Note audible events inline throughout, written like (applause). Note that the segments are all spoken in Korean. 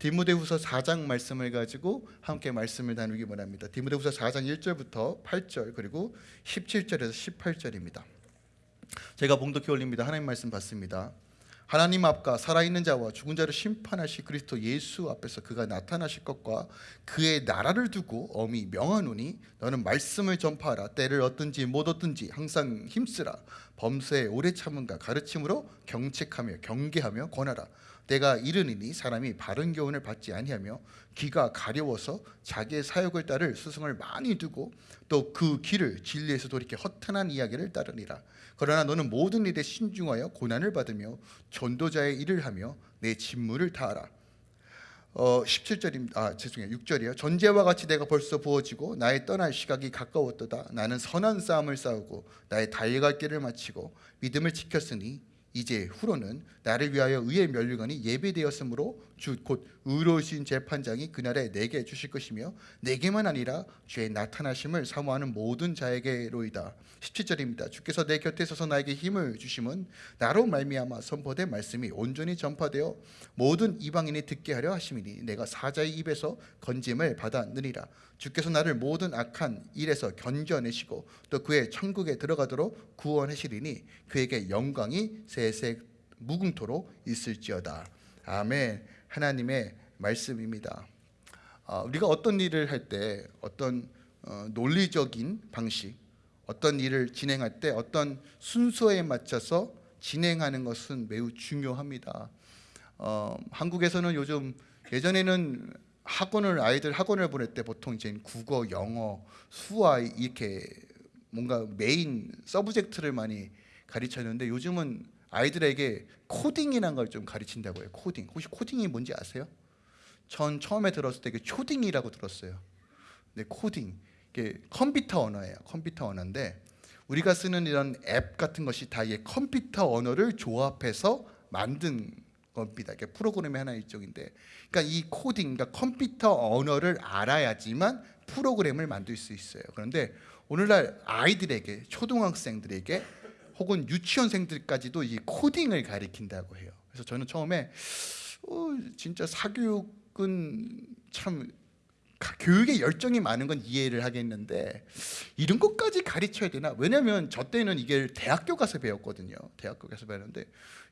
디모데후서 4장 말씀을 가지고 함께 말씀을 나누기 원합니다. 디모데후서 4장 1절부터 8절 그리고 17절에서 18절입니다. 제가 봉독해 올립니다. 하나님 말씀 받습니다. 하나님 앞과 살아있는 자와 죽은 자를 심판하실 그리스도 예수 앞에서 그가 나타나실 것과 그의 나라를 두고 엄히 명하노니 너는 말씀을 전파하라 때를 얻든지 못 얻든지 항상 힘쓰라 범사에 오래 참음과 가르침으로 경책하며 경계하며 권하라 때가 이르니니 사람이 바른 교훈을 받지 아니하며 귀가 가려워서 자기의 사욕을 따를 스승을 많이 두고 또그 귀를 진리에서 돌이켜 허탄한 이야기를 따르니라 그러나 너는 모든 일에 신중하여 고난을 받으며 전도자의 일을 하며 내 직무를 다하라 어 17절입니다. 아 죄송해요. 6절이요. 전제와 같이 내가 벌써 부어지고 나의 떠날 시각이 가까웠도다. 나는 선한 싸움을 싸우고 나의 달려갈 길을 마치고 믿음을 지켰으니 이제 후로는 나를 위하여 의의 면류관이 예배되었으므로 주 곧 의로우신 재판장이 그날에 내게 주실 것이며 내게만 아니라 주의 나타나심을 사모하는 모든 자에게로이다. 17절입니다. 주께서 내 곁에 서서 나에게 힘을 주심은 나로 말미암아 선포된 말씀이 온전히 전파되어 모든 이방인이 듣게 하려 하심이니 내가 사자의 입에서 건짐을 받았느니라. 주께서 나를 모든 악한 일에서 견뎌내시고 또 그의 천국에 들어가도록 구원하시리니 그에게 영광이 세세 무궁토록 있을지어다. 아멘 하나님의 말씀입니다. 어, 우리가 어떤 일을 할 때 어떤 어, 논리적인 방식 어떤 일을 진행할 때 어떤 순서에 맞춰서 진행하는 것은 매우 중요합니다. 어, 한국에서는 요즘 예전에는 학원을 아이들 학원을 보낼 때 보통 이제 국어, 영어, 수화 이렇게 뭔가 main subject를 많이 가르쳤는데 요즘은 아이들에게 코딩이라는 걸좀 가르친다고 해요. 코딩. 혹시 코딩이 뭔지 아세요? 전 처음에 들었을 때 초딩이라고 들었어요. 근데 코딩 이게 컴퓨터 언어예요. 컴퓨터 언어인데 우리가 쓰는 이런 앱 같은 것이 다 이게 컴퓨터 언어를 조합해서 만든 겁니다. 이게 프로그램의 하나 일종인데, 그러니까 이 코딩, 그러니까 컴퓨터 언어를 알아야지만 프로그램을 만들 수 있어요. 그런데 오늘날 아이들에게 초등학생들에게 혹은 유치원생들까지도 이 코딩을 가리킨다고 해요. 그래서 저는 처음에 어, 진짜 사교육은 참 교육에 열정이 많은 건 이해를 하겠는데 이런 것까지 가르쳐야 되나? 왜냐하면 저 때는 이게 대학교 가서 배웠거든요. 대학교 가서 배웠는데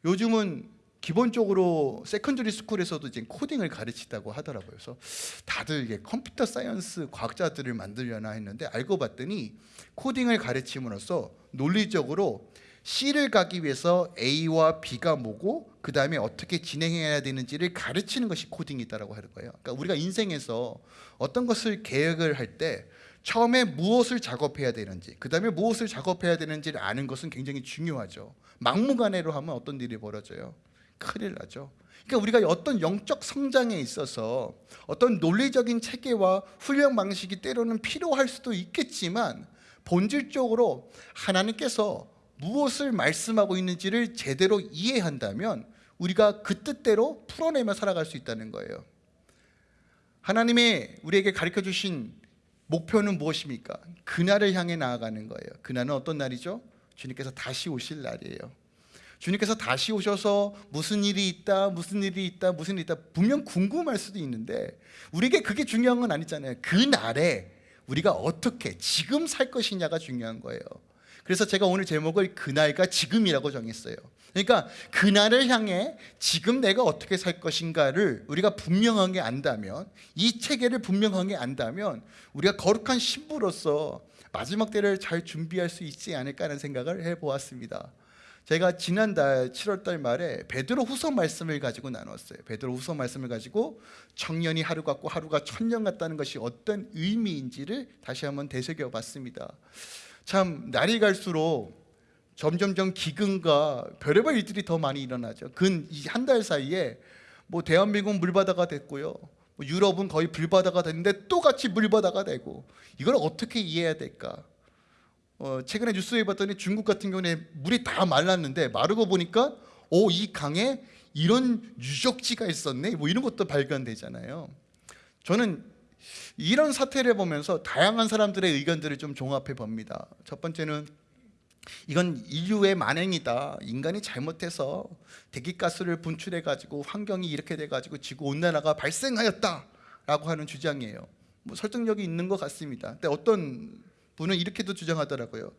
요즘은 기본적으로 secondary school에서도 이제 코딩을 가르치다고 하더라고요. 그래서 다들 이게 computer science 과학자들을 만들려나 했는데 알고 봤더니 코딩을 가르침으로써 논리적으로 C를 가기 위해서 A와 B가 뭐고 그 다음에 어떻게 진행해야 되는지를 가르치는 것이 코딩이다라고 하는 거예요. 그러니까 우리가 인생에서 어떤 것을 계획을 할 때 처음에 무엇을 작업해야 되는지 그 다음에 무엇을 작업해야 되는지를 아는 것은 굉장히 중요하죠. 막무가내로 하면 어떤 일이 벌어져요? 큰일 나죠. 그러니까 우리가 어떤 영적 성장에 있어서 어떤 논리적인 체계와 훈련 방식이 때로는 필요할 수도 있겠지만 본질적으로 하나님께서 무엇을 말씀하고 있는지를 제대로 이해한다면 우리가 그 뜻대로 풀어내며 살아갈 수 있다는 거예요. 하나님의 우리에게 가르쳐 주신 목표는 무엇입니까? 그날을 향해 나아가는 거예요. 그날은 어떤 날이죠? 주님께서 다시 오실 날이에요. 주님께서 다시 오셔서 무슨 일이 있다, 무슨 일이 있다, 무슨 일이 있다 분명 궁금할 수도 있는데 우리에게 그게 중요한 건 아니잖아요. 그 날에 우리가 어떻게 지금 살 것이냐가 중요한 거예요. 그래서 제가 오늘 제목을 그날과 지금이라고 정했어요. 그러니까 그날을 향해 지금 내가 어떻게 살 것인가를 우리가 분명하게 안다면 이 체계를 분명하게 안다면 우리가 거룩한 신부로서 마지막 때를 잘 준비할 수 있지 않을까 하는 생각을 해보았습니다. 제가 지난달 7월달 말에 베드로 후서 말씀을 가지고 나눴어요. 베드로 후서 말씀을 가지고 청년이 하루 같고 하루가 천년 같다는 것이 어떤 의미인지를 다시 한번 되새겨 봤습니다. 참 날이 갈수록 점점점 기근과 별의별 일들이 더 많이 일어나죠. 근한달 사이에 뭐 대한민국 물바다가 됐고요. 뭐 유럽은 거의 불바다가 됐는데 또 같이 물바다가 되고 이걸 어떻게 이해해야 될까? 어, 최근에 뉴스에 봤더니 중국 같은 경우에 물이 다 말랐는데 마르고 보니까 오 이 강에 이런 유적지가 있었네 뭐 이런 것도 발견되잖아요 저는 이런 사태를 보면서 다양한 사람들의 의견들을 좀 종합해 봅니다 첫 번째는 이건 인류의 만행이다. 인간이 잘못해서 대기가스를 분출해 가지고 환경이 이렇게 돼 가지고 지구 온난화가 발생하였다 라고 하는 주장이에요. 뭐 설득력이 있는 것 같습니다. 근데 어떤 분은 이렇게도 주장하더라고요.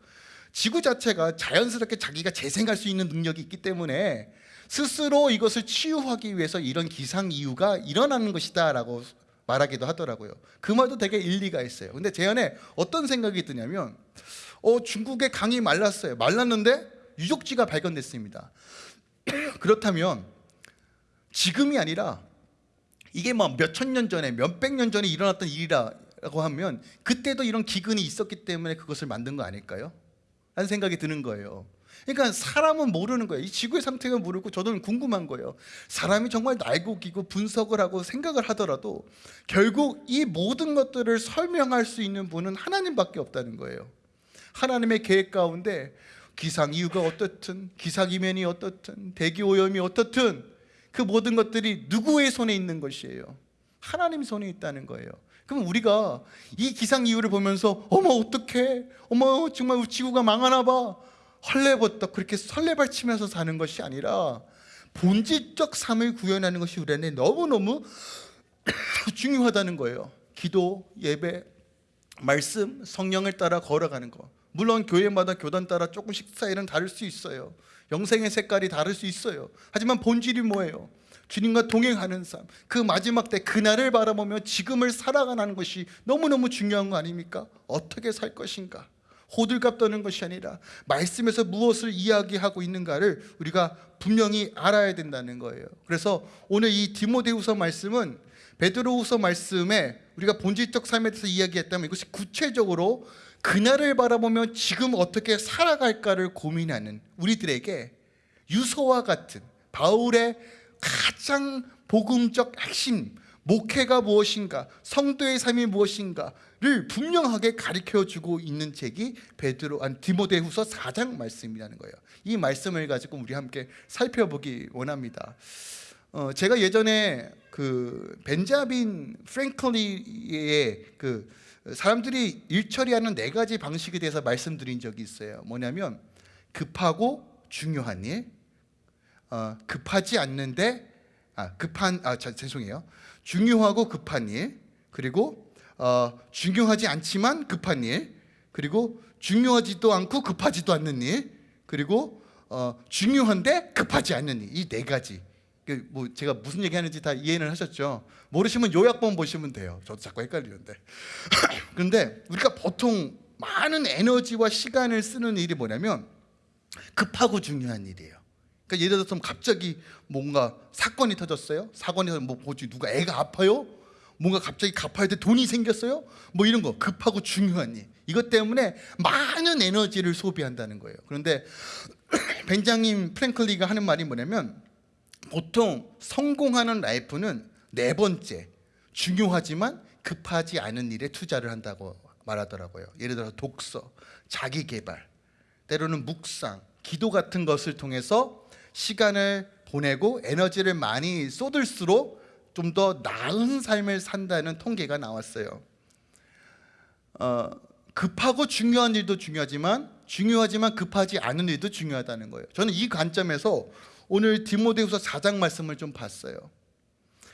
지구 자체가 자연스럽게 자기가 재생할 수 있는 능력이 있기 때문에 스스로 이것을 치유하기 위해서 이런 기상 이유가 일어나는 것이다 라고 말하기도 하더라고요. 그 말도 되게 일리가 있어요. 근데 제 안에 어떤 생각이 드냐면 어, 중국의 강이 말랐어요. 말랐는데 유적지가 발견됐습니다. (clears throat) 그렇다면 지금이 아니라 이게 뭐 몇천 년 전에 몇백 년 전에 일어났던 일이라 고 하면 그때도 이런 기근이 있었기 때문에 그것을 만든 거 아닐까요? 라는 생각이 드는 거예요. 그러니까 사람은 모르는 거예요. 이 지구의 상태가 모르고 저는 궁금한 거예요. 사람이 정말 날고 기고 분석을 하고 생각을 하더라도 결국 이 모든 것들을 설명할 수 있는 분은 하나님밖에 없다는 거예요. 하나님의 계획 가운데 기상 이유가 어떻든 기상 이면이 어떻든 대기 오염이 어떻든 그 모든 것들이 누구의 손에 있는 것이에요? 하나님 손에 있다는 거예요. 그럼 우리가 이 기상 이유를 보면서 어머 어떡해? 어머 정말 지구가 망하나 봐. 헐레벌떡 그렇게 설레발치면서 사는 것이 아니라 본질적 삶을 구현하는 것이 우리 안에 너무너무 (clears throat) 중요하다는 거예요. 기도, 예배, 말씀, 성령을 따라 걸어가는 거. 물론 교회마다 교단 따라 조금씩 스타일은 다를 수 있어요. 영생의 색깔이 다를 수 있어요. 하지만 본질이 뭐예요? 주님과 동행하는 삶, 그 마지막 때 그날을 바라보며 지금을 살아가는 것이 너무너무 중요한 거 아닙니까? 어떻게 살 것인가? 호들갑 떠는 것이 아니라 말씀에서 무엇을 이야기하고 있는가를 우리가 분명히 알아야 된다는 거예요. 그래서 오늘 이 디모데후서 말씀은 베드로후서 말씀에 우리가 본질적 삶에 대해서 이야기했다면 이것이 구체적으로 그날을 바라보며 지금 어떻게 살아갈까를 고민하는 우리들에게 유서와 같은 바울의 가장 복음적 핵심 목회가 무엇인가 성도의 삶이 무엇인가를 분명하게 가르쳐 주고 있는 책이 베드로 안 디모데후서 4장 말씀이라는 거예요. 이 말씀을 가지고 우리 함께 살펴보기 원합니다. 어, 제가 예전에 그 벤자민 프랭클리의 그 사람들이 일 처리하는 네 가지 방식에 대해서 말씀드린 적이 있어요. 뭐냐면 급하고 중요한 일, 어, 급하지 않는데 아, 급한 아 자, 죄송해요. 중요하고 급한 일 그리고 어, 중요하지 않지만 급한 일 그리고 중요하지도 않고 급하지도 않는 일 그리고 어, 중요한데 급하지 않는 일. 이 네 가지. 그뭐 제가 무슨 얘기하는지 다 이해는 하셨죠? 모르시면 요약본 보시면 돼요. 저도 자꾸 헷갈리는데. (laughs) 그런데 우리가 보통 많은 에너지와 시간을 쓰는 일이 뭐냐면 급하고 중요한 일이에요 그러니까 예를 들어서 갑자기 뭔가 사건이 터졌어요. 사건이 뭐 뭐지 누가 애가 아파요? 뭔가 갑자기 갚아야 돼 돈이 생겼어요? 뭐 이런 거 급하고 중요한 일. 이것 때문에 많은 에너지를 소비한다는 거예요. 그런데 (clears throat) 벤자민 프랭클리가 하는 말이 뭐냐면 보통 성공하는 라이프는 네 번째 중요하지만 급하지 않은 일에 투자를 한다고 말하더라고요. 예를 들어서 독서, 자기 개발, 때로는 묵상, 기도 같은 것을 통해서 시간을 보내고 에너지를 많이 쏟을수록 좀 더 나은 삶을 산다는 통계가 나왔어요. 어, 급하고 중요한 일도 중요하지만 중요하지만 급하지 않은 일도 중요하다는 거예요. 저는 이 관점에서 오늘 디모데후서 4장 말씀을 좀 봤어요.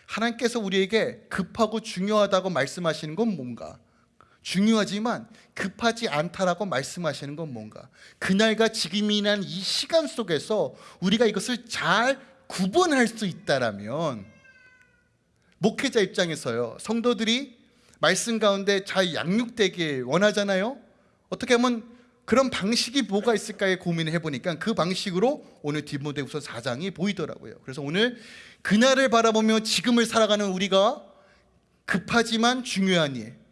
하나님께서 우리에게 급하고 중요하다고 말씀하시는 건 뭔가? 중요하지만 급하지 않다라고 말씀하시는 건 뭔가? 그날과 지금이란 이 시간 속에서 우리가 이것을 잘 구분할 수 있다라면 목회자 입장에서요 성도들이 말씀 가운데 잘 양육되길 원하잖아요? 어떻게 하면 그런 방식이 뭐가 있을까에 고민을 해보니까 그 방식으로 오늘 디모데후서 4장이 보이더라고요. 그래서 오늘 그날을 바라보며 지금을 살아가는 우리가 급하지만 중요한 일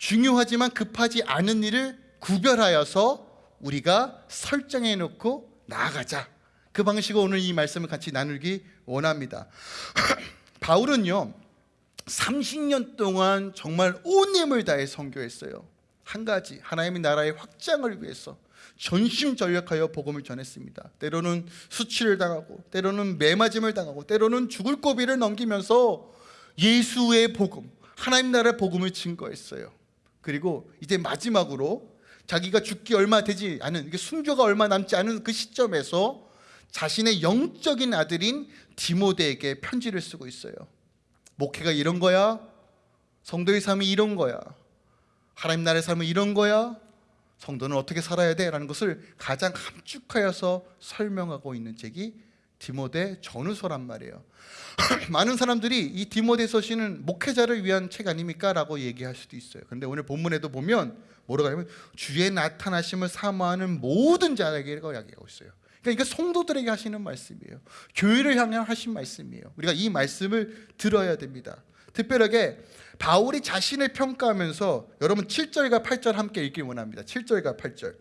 중요하지만 급하지 않은 일을 구별하여서 우리가 설정해 놓고 나아가자. 그 방식으로 오늘 이 말씀을 같이 나누기 원합니다. (clears throat) 바울은요. 30년 동안 정말 온 힘을 다해 선교했어요. 한 가지 하나님의 나라의 확장을 위해서 전심전력하여 복음을 전했습니다. 때로는 수치를 당하고 때로는 매맞음을 당하고 때로는 죽을 고비를 넘기면서 예수의 복음, 하나님 나라의 복음을 증거했어요. 그리고 이제 마지막으로 자기가 죽기 얼마 되지 않은 순교가 얼마 남지 않은 그 시점에서 자신의 영적인 아들인 디모데에게 편지를 쓰고 있어요. 목회가 이런 거야. 성도의 삶이 이런 거야. 하나님 나라의 삶은 이런 거야. 성도는 어떻게 살아야 돼? 라는 것을 가장 함축하여서 설명하고 있는 책이 디모데 전후서란 말이에요. (clears throat) 많은 사람들이 이 디모데서 시는 목회자를 위한 책 아닙니까? 라고 얘기할 수도 있어요. 그런데 오늘 본문에도 보면 뭐라고 하냐면 주의 나타나심을 사모하는 모든 자에게라고 이야기하고 있어요. 그러니까 성도들에게 하시는 말씀이에요. 교회를 향해 하신 말씀이에요. 우리가 이 말씀을 들어야 됩니다. 특별하게 바울이 자신을 평가하면서 여러분 7절과 8절 함께 읽기 원합니다. 7절과 8절.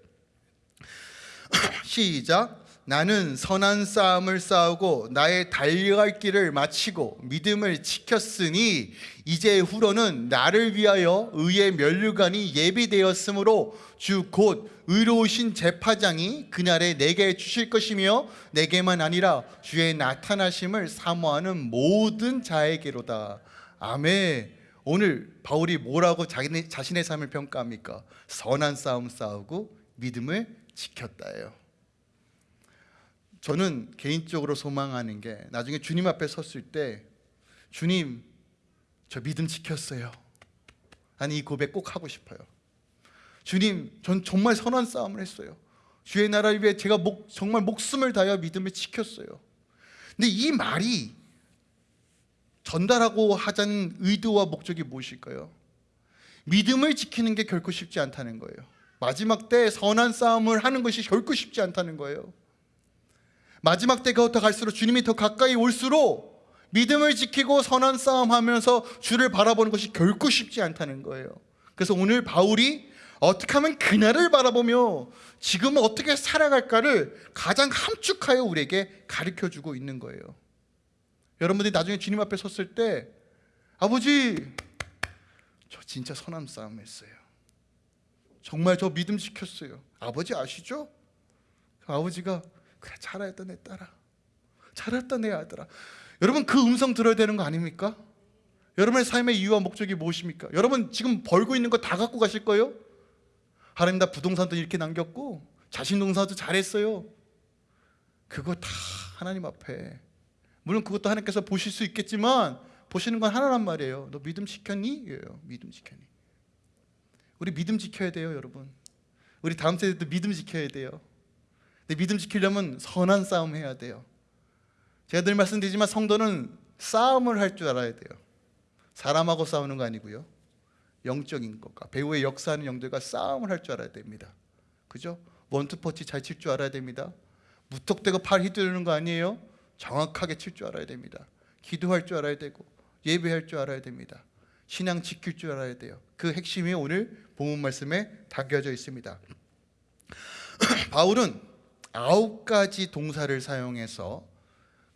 (clears throat) 시작. 나는 선한 싸움을 싸우고 나의 달려갈 길을 마치고 믿음을 지켰으니 이제 후로는 나를 위하여 의의 면류관이 예비되었으므로 주 곧 의로우신 재파장이 그날에 내게 주실 것이며 내게만 아니라 주의 나타나심을 사모하는 모든 자에게로다. 아멘. 오늘 바울이 뭐라고 자신의 삶을 평가합니까? 선한 싸움 싸우고 믿음을 지켰다예요. 저는 개인적으로 소망하는 게 나중에 주님 앞에 섰을 때 주님 저 믿음 지켰어요. 아니 이 고백 꼭 하고 싶어요. 주님 전 정말 선한 싸움을 했어요. 주의 나라를 위해 제가 목, 정말 목숨을 다하여 믿음을 지켰어요. 근데 이 말이 전달하고 하자는 의도와 목적이 무엇일까요? 믿음을 지키는 게 결코 쉽지 않다는 거예요. 마지막 때 선한 싸움을 하는 것이 결코 쉽지 않다는 거예요. 마지막 때가 더 갈수록 주님이 더 가까이 올수록 믿음을 지키고 선한 싸움하면서 주를 바라보는 것이 결코 쉽지 않다는 거예요. 그래서 오늘 바울이 어떻게 하면 그날을 바라보며 지금 어떻게 살아갈까를 가장 함축하여 우리에게 가르쳐 주고 있는 거예요. 여러분들이 나중에 주님 앞에 섰을 때 아버지 저 진짜 선한 싸움 했어요. 정말 저 믿음 지켰어요. 아버지 아시죠? 그 아버지가 그래 잘했다 내 딸아 잘했다 내 아들아 여러분 그 음성 들어야 되는 거 아닙니까? 여러분의 삶의 이유와 목적이 무엇입니까? 여러분 지금 벌고 있는 거 다 갖고 가실 거예요? 하나님 나 부동산도 이렇게 남겼고 자신 농사도 잘했어요 그거 다 하나님 앞에 물론 그것도 하나님께서 보실 수 있겠지만 보시는 건 하나란 말이에요 너 믿음 지켰니? 예요 믿음 지켰니? 우리 믿음 지켜야 돼요 여러분 우리 다음 세대도 믿음 지켜야 돼요 근데 믿음 지키려면 선한 싸움 해야 돼요. 제가 늘 말씀드리지만 성도는 싸움을 할 줄 알아야 돼요. 사람하고 싸우는 거 아니고요. 영적인 것과 배우의 역사하는 영들과 싸움을 할 줄 알아야 됩니다. 그죠? 원투퍼치 잘 칠 줄 알아야 됩니다. 무턱대고 팔 휘두르는 거 아니에요? 정확하게 칠 줄 알아야 됩니다. 기도할 줄 알아야 되고 예배할 줄 알아야 됩니다. 신앙 지킬 줄 알아야 돼요. 그 핵심이 오늘 본문 말씀에 담겨져 있습니다. (clears throat) 바울은 아홉 가지 동사를 사용해서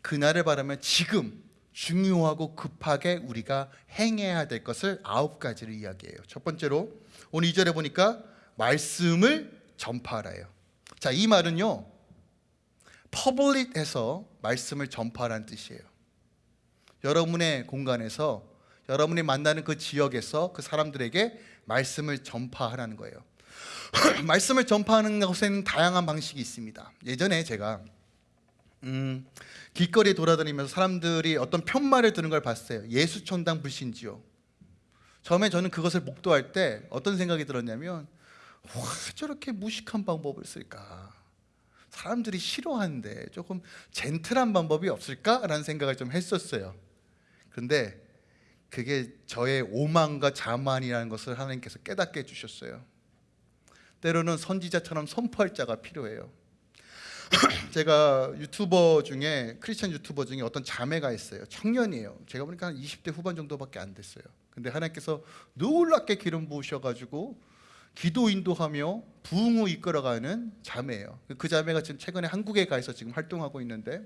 그날을 바라면 지금 중요하고 급하게 우리가 행해야 될 것을 아홉 가지를 이야기해요. 첫 번째로 오늘 2절에 보니까 말씀을 전파하라요. 자, 이 말은요. 퍼블릭해서 말씀을 전파하라는 뜻이에요. 여러분의 공간에서 여러분이 만나는 그 지역에서 그 사람들에게 말씀을 전파하라는 거예요. (laughs) 말씀을 전파하는 것에는 다양한 방식이 있습니다. 예전에 제가 음, 길거리에 돌아다니면서 사람들이 어떤 편말을 드는 걸 봤어요. 예수천당 불신지요. 처음에 저는 그것을 목도할 때 어떤 생각이 들었냐면 와 저렇게 무식한 방법을 쓸까? 사람들이 싫어하는데 조금 젠틀한 방법이 없을까라는 생각을 좀 했었어요. 그런데 그게 저의 오만과 자만이라는 것을 하나님께서 깨닫게 해주셨어요. 때로는 선지자처럼 선포할 자가 필요해요. (clears throat) 제가 유튜버 중에 크리스천 유튜버 중에 어떤 자매가 있어요. 청년이에요. 제가 보니까 한 20대 후반 정도밖에 안 됐어요. 근데 하나님께서 놀랍게 기름 부으셔가지고 기도 인도하며 부흥을 이끌어가는 자매예요. 그 자매가 지금 최근에 한국에 가서 지금 활동하고 있는데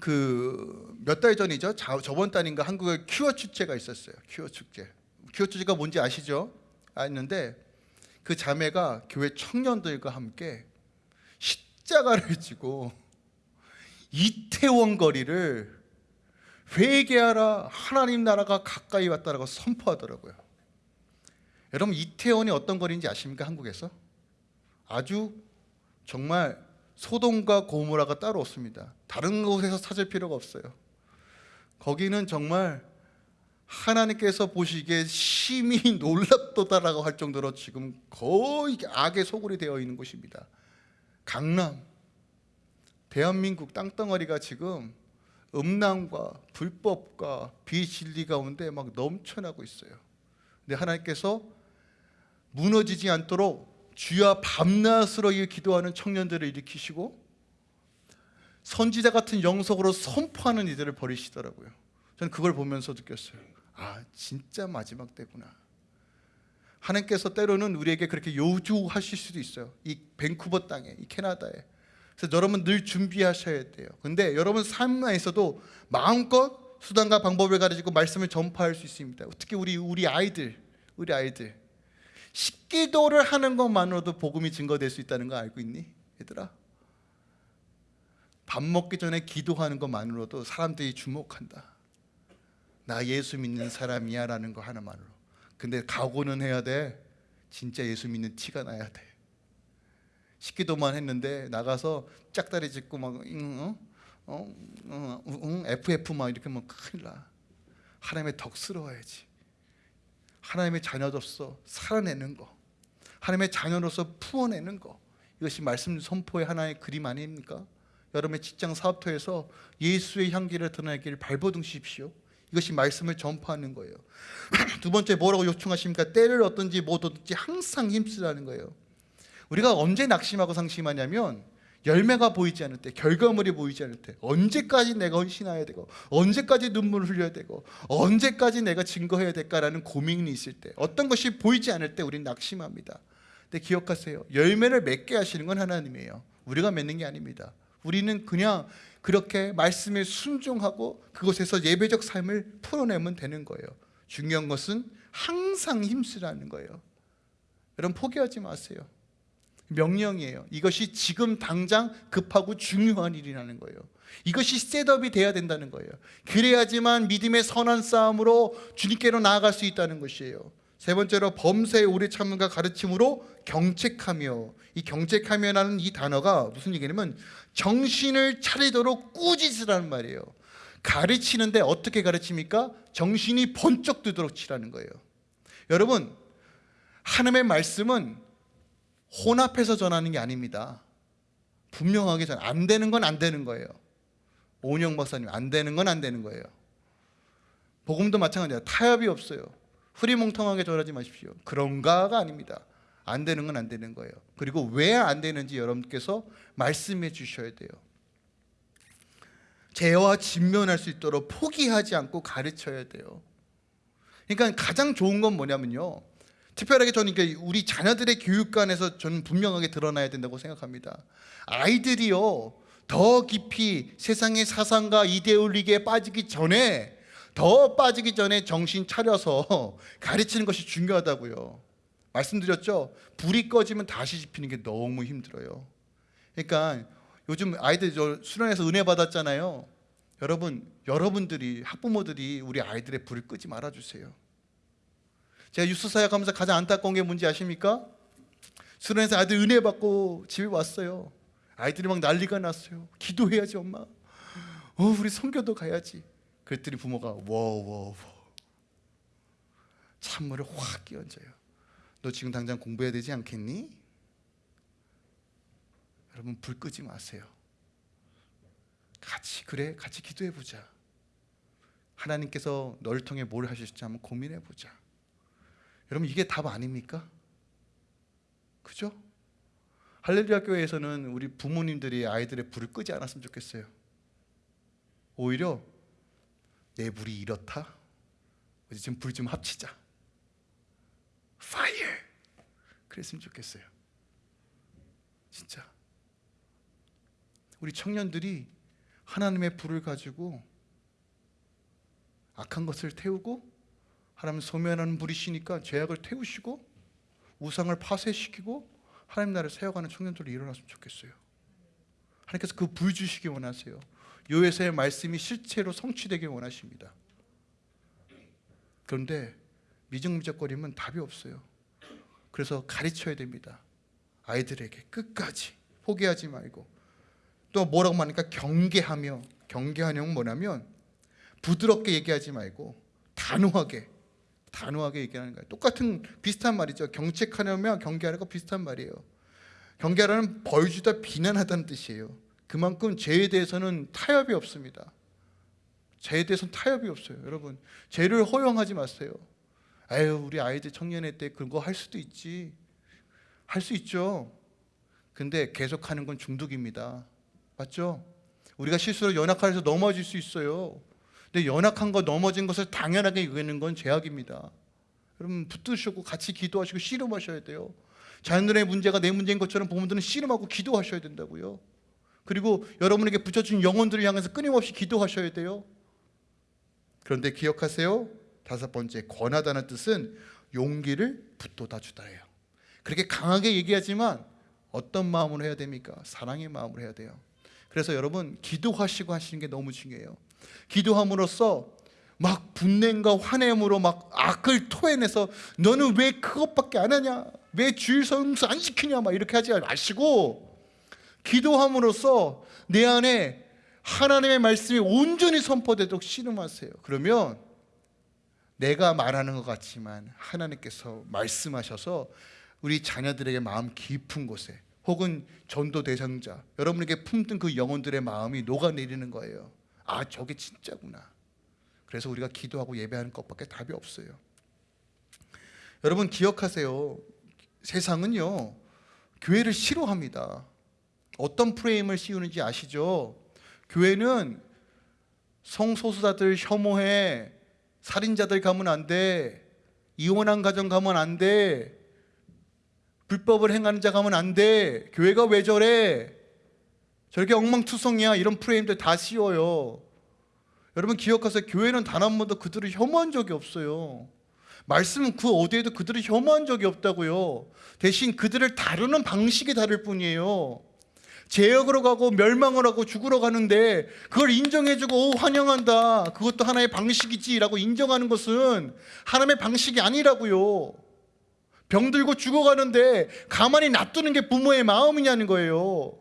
그 몇 달 전이죠. 자, 저번 달인가 한국에 큐어 축제가 있었어요. 큐어 축제. 큐어 축제가 뭔지 아시죠? 아는데 그 자매가 교회 청년들과 함께 십자가를 지고 이태원 거리를 회개하라 하나님 나라가 가까이 왔다라고 선포하더라고요. 여러분 이태원이 어떤 거리인지 아십니까? 한국에서 아주 정말 소돔과 고모라가 따로 없습니다. 다른 곳에서 찾을 필요가 없어요. 거기는 정말 하나님께서 보시기에 심히 (laughs) 놀랍도다라고 할 정도로 지금 거의 악의 소굴이 되어 있는 곳입니다. 강남, 대한민국 땅덩어리가 지금 음란과 불법과 비진리 가운데 막 넘쳐나고 있어요. 근데 하나님께서 무너지지 않도록 주야 밤낮으로 이 기도하는 청년들을 일으키시고 선지자 같은 영속으로 선포하는 이들을 버리시더라고요. 저는 그걸 보면서 느꼈어요. 아, 진짜 마지막 때구나. 하나님께서 때로는 우리에게 그렇게 요구하실 수도 있어요. 이 밴쿠버 땅에, 이 캐나다에. 그래서 여러분 늘 준비하셔야 돼요. 근데 여러분 삶에서도 마음껏 수단과 방법을 가지고 말씀을 전파할 수 있습니다. 특히 우리 우리 아이들, 우리 아이들 식기도를 하는 것만으로도 복음이 증거될 수 있다는 거 알고 있니, 얘들아? 밥 먹기 전에 기도하는 것만으로도 사람들이 주목한다. 나 예수 믿는 사람이야 라는 거 하나만으로. 근데 각오는 해야 돼. 진짜 예수 믿는 티가 나야 돼. 식기도만 했는데 나가서 짝다리 짚고 막 응, 어? 어, 어, 응, FF 막 이렇게 하면 큰일 나. 하나님의 덕스러워야지. 하나님의 자녀로서 살아내는 거. 하나님의 자녀로서 풀어내는 거. 이것이 말씀 선포의 하나의 그림 아닙니까? 여러분의 직장 사업터에서 예수의 향기를 드러내기를 발버둥 십시오. 이것이 말씀을 전파하는 거예요. (clears throat) 두 번째 뭐라고 요청하십니까? 때를 얻든지 못 얻든지 항상 힘쓰라는 거예요. 우리가 언제 낙심하고 상심하냐면 열매가 보이지 않을 때, 결과물이 보이지 않을 때, 언제까지 내가 헌신해야 되고, 언제까지 눈물을 흘려야 되고, 언제까지 내가 증거해야 될까라는 고민이 있을 때, 어떤 것이 보이지 않을 때 우리는 낙심합니다. 근데 기억하세요. 열매를 맺게 하시는 건 하나님이에요. 우리가 맺는 게 아닙니다. 우리는 그냥 그렇게 말씀에 순종하고 그곳에서 예배적 삶을 풀어내면 되는 거예요. 중요한 것은 항상 힘쓰라는 거예요. 여러분 포기하지 마세요. 명령이에요. 이것이 지금 당장 급하고 중요한 일이라는 거예요. 이것이 setup이 돼야 된다는 거예요. 그래야지만 믿음의 선한 싸움으로 주님께로 나아갈 수 있다는 것이에요. 세 번째로 범사의 오래 참음과 가르침으로 경책하며 이 경책하며라는 이 단어가 무슨 얘기냐면 정신을 차리도록 꾸짖으라는 말이에요. 가르치는데 어떻게 가르칩니까? 정신이 번쩍 뜨도록 치라는 거예요. 여러분 하나님의 말씀은 혼합해서 전하는 게 아닙니다. 분명하게 전 안 되는 건 안 되는 거예요. 오은영 박사님 안 되는 건 안 되는 거예요. 복음도 마찬가지야. 타협이 없어요. 흐리멍텅하게 전하지 마십시오. 그런가가 아닙니다. 안 되는 건 안 되는 거예요. 그리고 왜 안 되는지 여러분께서 말씀해 주셔야 돼요. 죄와 직면할 수 있도록 포기하지 않고 가르쳐야 돼요. 그러니까 가장 좋은 건 뭐냐면요. 특별하게 저는 우리 자녀들의 교육관에서 저는 분명하게 드러나야 된다고 생각합니다. 아이들이요 더 깊이 세상의 사상과 이데올리기에 빠지기 전에 더 빠지기 전에 정신 차려서 (laughs) 가르치는 것이 중요하다고요. 말씀드렸죠. 불이 꺼지면 다시 지피는 게 너무 힘들어요. 그러니까 요즘 아이들 저 수련회에서 은혜 받았잖아요. 여러분, 여러분들이 학부모들이 우리 아이들의 불을 끄지 말아 주세요. 제가 유스 사역 하면서 가장 안타까운 게 뭔지 아십니까? 수련회에서 아이들 은혜 받고 집에 왔어요. 아이들이 막 난리가 났어요. 기도해야지 엄마. 어, 우리 성교도 가야지. 그랬더니 부모가 워워워 찬물을 확 끼얹어요. 너 지금 당장 공부해야 되지 않겠니? 여러분 불 끄지 마세요. 같이 그래 같이 기도해 보자. 하나님께서 널 통해 뭘 하실지 한번 고민해 보자. 여러분 이게 답 아닙니까? 그죠? 할렐루야 교회에서는 우리 부모님들이 아이들의 불을 끄지 않았으면 좋겠어요. 오히려 내 불이 이렇다. 우리 지금 불 좀 합치자. 파이어. 그랬으면 좋겠어요. 진짜. 우리 청년들이 하나님의 불을 가지고 악한 것을 태우고 하나님 소멸하는 불이시니까 죄악을 태우시고 우상을 파쇄시키고 하나님 나라를 세워가는 청년들이 일어났으면 좋겠어요. 하나님께서 그 불 주시기 원하세요. 요에서의 말씀이 실체로 성취되길 원하십니다. 그런데 미적미적거리면 답이 없어요. 그래서 가르쳐야 됩니다. 아이들에게 끝까지 포기하지 말고 또 뭐라고 하니까 경계하며 경계하냐면 뭐냐면 부드럽게 얘기하지 말고 단호하게 단호하게 얘기하는 거예요. 똑같은 비슷한 말이죠. 경책하려면 경계하는 거 비슷한 말이에요. 경계하라는 벌주다 비난하다는 뜻이에요. 그만큼 죄에 대해서는 타협이 없습니다. 죄에 대해서는 타협이 없어요. 여러분 죄를 허용하지 마세요. 아유 우리 아이들 청년회 때 그런 거할 수도 있지. 할 수 있죠. 근데 계속하는 건 중독입니다. 맞죠? 우리가 실수로 연약해서 넘어질 수 있어요. 근데 연약한 거 넘어진 것을 당연하게 여기는 건 죄악입니다. 여러분 붙드시고 같이 기도하시고 씨름하셔야 돼요. 자녀들의 문제가 내 문제인 것처럼 부모들은 씨름하고 기도하셔야 된다고요. 그리고 여러분에게 붙여준 영혼들을 향해서 끊임없이 기도하셔야 돼요. 그런데 기억하세요. 다섯 번째 권하다는 뜻은 용기를 붙돋아 주다예요. 그렇게 강하게 얘기하지만 어떤 마음으로 해야 됩니까? 사랑의 마음으로 해야 돼요. 그래서 여러분 기도하시고 하시는 게 너무 중요해요. 기도함으로써 막 분냄과 화냄으로 막 악을 토해내서 너는 왜 그것밖에 안 하냐? 왜 주일 성수 안 지키냐? 막 이렇게 하지 마시고 기도함으로써 내 안에 하나님의 말씀이 온전히 선포되도록 씨름하세요. 그러면 내가 말하는 것 같지만 하나님께서 말씀하셔서 우리 자녀들에게 마음 깊은 곳에 혹은 전도 대상자 여러분에게 품든 그 영혼들의 마음이 녹아내리는 거예요. 아 저게 진짜구나. 그래서 우리가 기도하고 예배하는 것밖에 답이 없어요. 여러분 기억하세요. 세상은요 교회를 싫어합니다. 어떤 프레임을 씌우는지 아시죠? 교회는 성소수자들 혐오해 살인자들 가면 안 돼. 이혼한 가정 가면 안 돼. 불법을 행하는 자 가면 안 돼. 교회가 왜 저래? 저렇게 엉망투성이야. 이런 프레임들 다 씌워요. 여러분 기억하세요. 교회는 단 한 번도 그들을 혐오한 적이 없어요. 말씀은 그 어디에도 그들을 혐오한 적이 없다고요. 대신 그들을 다루는 방식이 다를 뿐이에요. 제역으로 가고 멸망을 하고 죽으러 가는데 그걸 인정해주고 오, 환영한다. 그것도 하나의 방식이지라고 인정하는 것은 하나님의 방식이 아니라고요. 병들고 죽어가는데 가만히 놔두는 게 부모의 마음이냐는 거예요.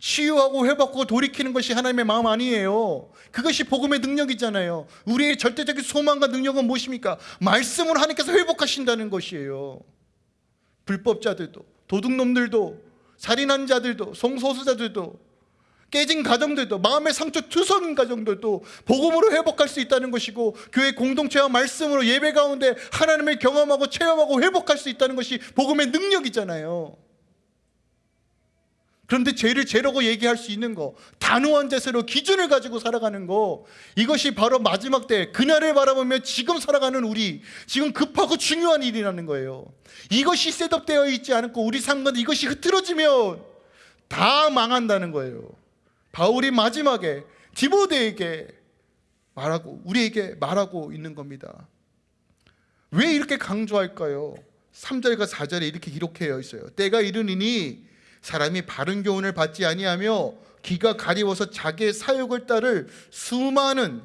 치유하고 회복하고 돌이키는 것이 하나님의 마음 아니에요. 그것이 복음의 능력이잖아요. 우리의 절대적인 소망과 능력은 무엇입니까? 말씀을 하나님께서 회복하신다는 것이에요. 불법자들도 도둑놈들도 살인한 자들도 성소수자들도 깨진 가정들도 마음의 상처 투성인 가정들도 복음으로 회복할 수 있다는 것이고 교회 공동체와 말씀으로 예배 가운데 하나님을 경험하고 체험하고 회복할 수 있다는 것이 복음의 능력이잖아요. 그런데 죄를 죄라고 얘기할 수 있는 거 단호한 자세로 기준을 가지고 살아가는 거 이것이 바로 마지막 때 그날을 바라보며 지금 살아가는 우리 지금 급하고 중요한 일이라는 거예요. 이것이 셋업되어 있지 않고 우리 삶과 이것이 흐트러지면 다 망한다는 거예요. 바울이 마지막에 디모데에게 말하고 우리에게 말하고 있는 겁니다. 왜 이렇게 강조할까요? 3절과 4절에 이렇게 기록되어 있어요. 때가 이르니니 사람이 바른 교훈을 받지 아니하며 기가 가리워서 자기의 사욕을 따를 수많은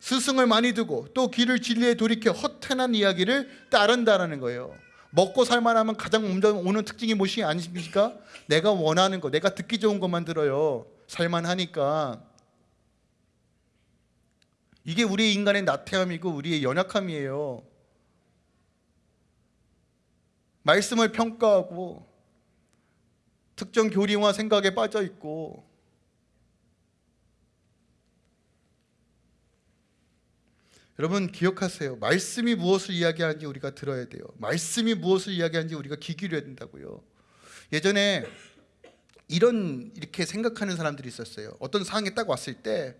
스승을 많이 두고 또 길을 진리에 돌이켜 허탄한 이야기를 따른다라는 거예요. 먹고 살만하면 가장 오는 특징이 무엇이 아니십니까? 내가 원하는 거, 내가 듣기 좋은 것만 들어요. 살만하니까. 이게 우리 인간의 나태함이고 우리의 연약함이에요. 말씀을 평가하고 특정 교리와 생각에 빠져 있고 여러분 기억하세요. 말씀이 무엇을 이야기하는지 우리가 들어야 돼요. 말씀이 무엇을 이야기하는지 우리가 귀 기울여야 된다고요. 예전에 이런 이렇게 생각하는 사람들이 있었어요. 어떤 상황에 딱 왔을 때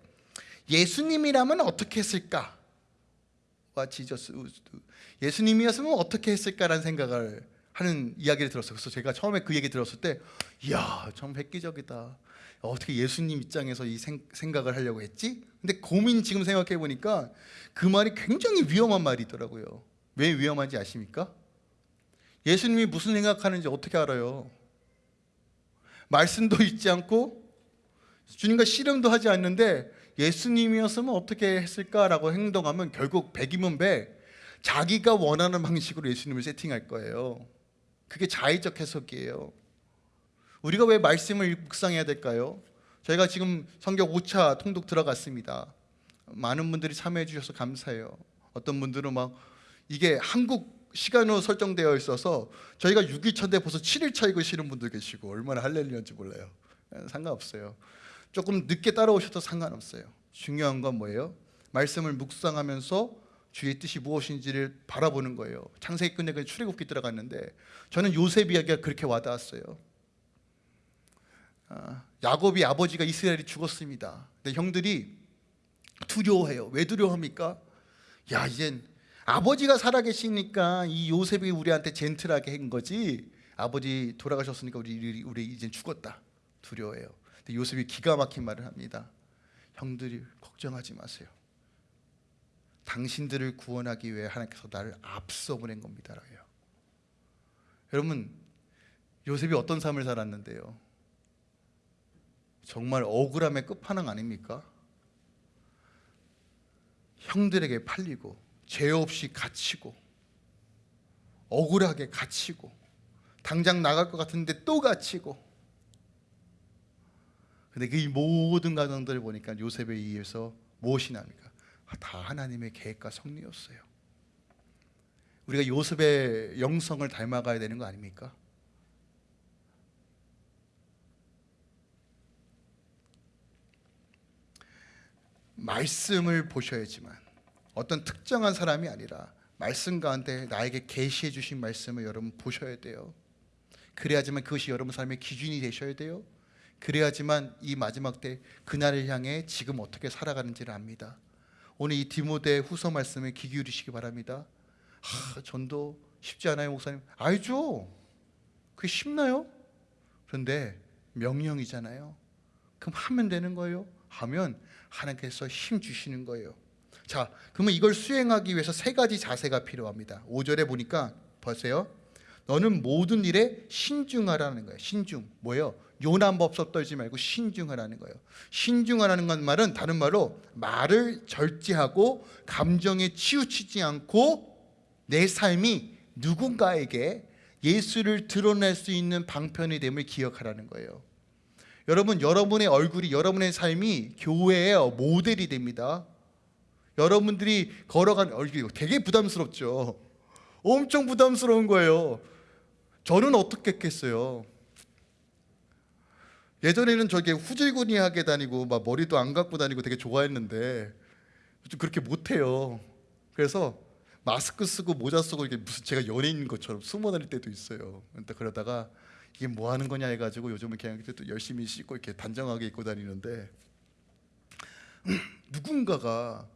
예수님이라면 어떻게 했을까? 와 지저스 예수님이었으면 어떻게 했을까라는 생각을 하는 이야기를 들었어요. 그래서 제가 처음에 그 얘기 들었을 때, 이야, 참 획기적이다. 어떻게 예수님 입장에서 이 생, 각을 하려고 했지? 근데 고민 지금 생각해 보니까 그 말이 굉장히 위험한 말이더라고요. 왜 위험한지 아십니까? 예수님이 무슨 생각하는지 어떻게 알아요? 말씀도 읽지 않고 주님과 씨름도 하지 않는데 예수님이었으면 어떻게 했을까라고 행동하면 결국 백이면 백 자기가 원하는 방식으로 예수님을 세팅할 거예요. 그게 자의적 해석이에요. 우리가 왜 말씀을 묵상해야 될까요? 저희가 지금 성경 5차 통독 들어갔습니다. 많은 분들이 참여해 주셔서 감사해요. 어떤 분들은 막 이게 한국 시간으로 설정되어 있어서 저희가 6일차인데 벌써 7일차 읽으시는 분들 계시고 얼마나 할렐루야인지 몰라요. 예, 상관없어요. 조금 늦게 따라오셔도 상관없어요. 중요한 건 뭐예요? 말씀을 묵상하면서 주의 뜻이 무엇인지를 바라보는 거예요. 창세기 끝내 그 출애굽기 들어갔는데 저는 요셉 이야기가 그렇게 와닿았어요. 아, 야곱이 아버지가 이스라엘이 죽었습니다. 근데 형들이 두려워해요. 왜 두려워합니까? 야 이젠 아버지가 살아계시니까 이 요셉이 우리한테 젠틀하게 한 거지. 아버지 돌아가셨으니까 우리 우리 이제 죽었다. 두려워해요. 근데 요셉이 기가 막힌 말을 합니다. 형들이 걱정하지 마세요. 당신들을 구원하기 위해 하나님께서 나를 앞서 보낸 겁니다라요. 여러분 요셉이 어떤 삶을 살았는데요? 정말 억울함의 끝판왕 아닙니까? 형들에게 팔리고 죄 없이 갇히고 억울하게 갇히고 당장 나갈 것 같은데 또 갇히고 근데 그 모든 과정들을 보니까 요셉에 의해서 무엇이 납니까? 아, 다 하나님의 계획과 섭리였어요. 우리가 요셉의 영성을 닮아가야 되는 거 아닙니까? 말씀을 보셔야지만 어떤 특정한 사람이 아니라 말씀 가운데 나에게 계시해 주신 말씀을 여러분 보셔야 돼요. 그래야지만 그것이 여러분 삶의 기준이 되셔야 돼요. 그래야지만 이 마지막 때 그날을 향해 지금 어떻게 살아가는지를 압니다. 오늘 이 디모데 후서 말씀에 귀 기울이시기 바랍니다. 하, 전도 쉽지 않아요, 목사님. 알죠. 그게 쉽나요? 그런데 명령이잖아요. 그럼 하면 되는 거예요. 하면 하나님께서 힘 주시는 거예요. 자, 그러면 이걸 수행하기 위해서 세 가지 자세가 필요합니다. 5절에 보니까 보세요. 너는 모든 일에 신중하라는 거예요. 신중. 뭐예요? 요남법석 떨지 말고 신중하라는 거예요. 신중하라는 건 말은 다른 말로 말을 절제하고 감정에 치우치지 않고 내 삶이 누군가에게 예수를 드러낼 수 있는 방편이 됨을 기억하라는 거예요. 여러분, 여러분의 얼굴이 여러분의 삶이 교회의 모델이 됩니다. 여러분들이 걸어간 얼굴이 되게 부담스럽죠. 엄청 부담스러운 거예요. 저는 어떻게 했겠어요? 예전에는 저게 후질구니하게 다니고 막 머리도 안 감고 다니고 되게 좋아했는데 좀 그렇게 못해요. 그래서 마스크 쓰고 모자 쓰고 이게 무슨 제가 연예인 것처럼 숨어 다닐 때도 있어요. 그러다가 이게 뭐 하는 거냐 해가지고 요즘은 그냥 또 열심히 씻고 이렇게 단정하게 입고 다니는데 (clears throat) 누군가가